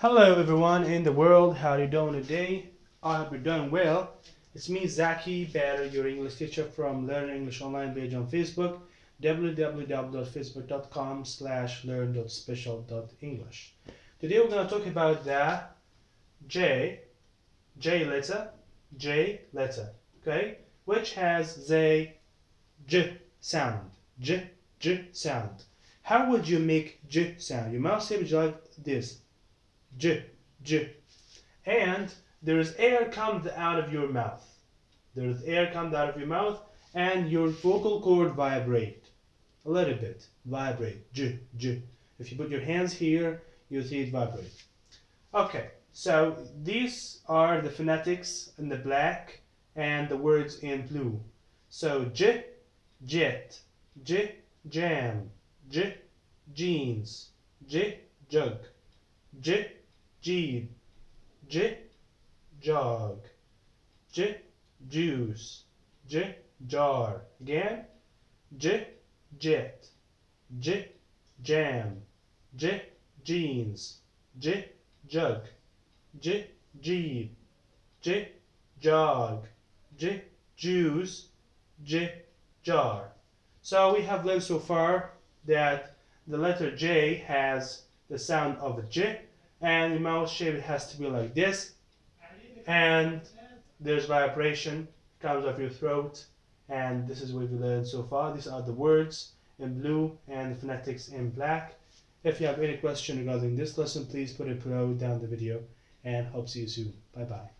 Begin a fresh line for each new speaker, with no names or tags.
Hello everyone in the world, how are you doing today? I hope you're doing well. It's me Zaki Bader, your English teacher from Learn English Online page on Facebook www.facebook.com slash learn.special.english Today we're going to talk about the J, J letter, J letter, okay, which has the J sound, J, J sound. How would you make J sound? You must say it like this. J, J. And there is air comes out of your mouth. There is air comes out of your mouth and your vocal cord vibrate. A little bit. Vibrate. J, J. If you put your hands here, you'll see it vibrate. Okay, so these are the phonetics in the black and the words in blue. So J, jet, J, jam, J, jeans, J, jug, J, jeep, j, jog, j, juice, j, jar. Again, j, jet, j, jam, j, jeans, j, jug, j, jeep, j, jog, j, juice, j, jar. So we have learned so far that the letter J has the sound of a J and the mouth shape has to be like this and there's vibration comes off your throat and this is what we learned so far. These are the words in blue and the phonetics in black. If you have any question regarding this lesson please put it below down the video and hope to see you soon. Bye bye